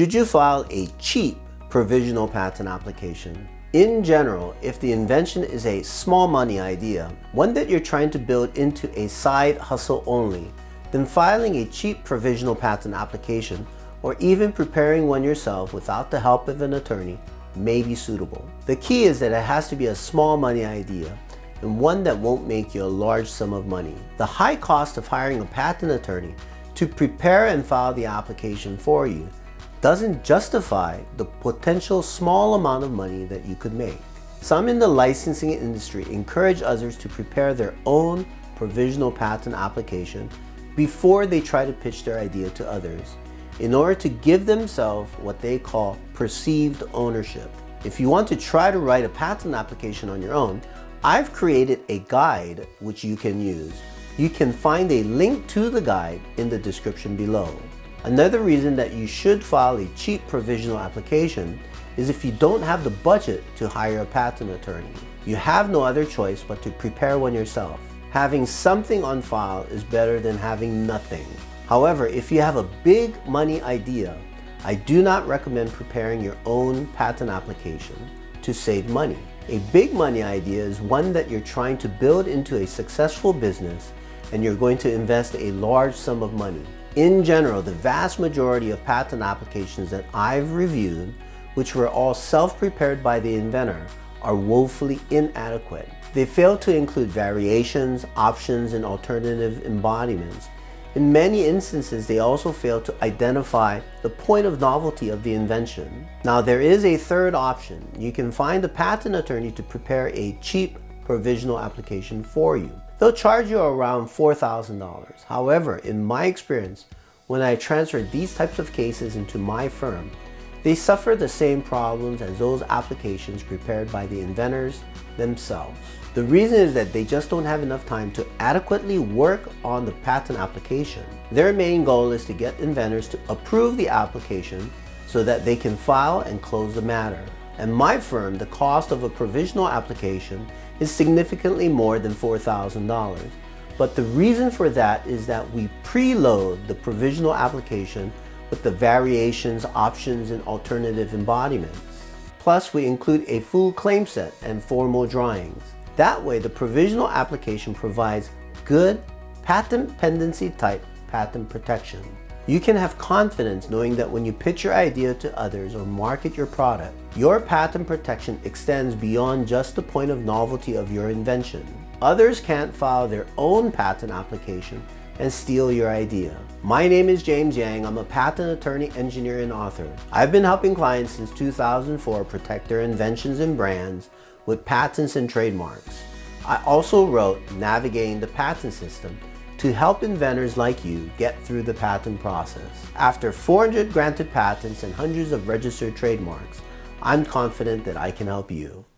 Should you file a cheap provisional patent application? In general, if the invention is a small money idea, one that you're trying to build into a side hustle only, then filing a cheap provisional patent application or even preparing one yourself without the help of an attorney may be suitable. The key is that it has to be a small money idea and one that won't make you a large sum of money. The high cost of hiring a patent attorney to prepare and file the application for you doesn't justify the potential small amount of money that you could make. Some in the licensing industry encourage others to prepare their own provisional patent application before they try to pitch their idea to others in order to give themselves what they call perceived ownership. If you want to try to write a patent application on your own, I've created a guide which you can use. You can find a link to the guide in the description below. Another reason that you should file a cheap provisional application is if you don't have the budget to hire a patent attorney. You have no other choice but to prepare one yourself. Having something on file is better than having nothing. However, if you have a big money idea, I do not recommend preparing your own patent application to save money. A big money idea is one that you're trying to build into a successful business and you're going to invest a large sum of money. In general, the vast majority of patent applications that I've reviewed, which were all self-prepared by the inventor, are woefully inadequate. They fail to include variations, options, and alternative embodiments. In many instances, they also fail to identify the point of novelty of the invention. Now, there is a third option. You can find a patent attorney to prepare a cheap provisional application for you. They'll charge you around $4,000. However, in my experience, when I transferred these types of cases into my firm, they suffer the same problems as those applications prepared by the inventors themselves. The reason is that they just don't have enough time to adequately work on the patent application. Their main goal is to get inventors to approve the application so that they can file and close the matter. At my firm, the cost of a provisional application is significantly more than $4,000. But the reason for that is that we preload the provisional application with the variations, options, and alternative embodiments. Plus, we include a full claim set and formal drawings. That way, the provisional application provides good patent pendency type patent protection. You can have confidence knowing that when you pitch your idea to others or market your product, your patent protection extends beyond just the point of novelty of your invention. Others can't file their own patent application and steal your idea. My name is James Yang. I'm a patent attorney, engineer, and author. I've been helping clients since 2004 protect their inventions and brands with patents and trademarks. I also wrote Navigating the Patent System, to help inventors like you get through the patent process. After 400 granted patents and hundreds of registered trademarks, I'm confident that I can help you.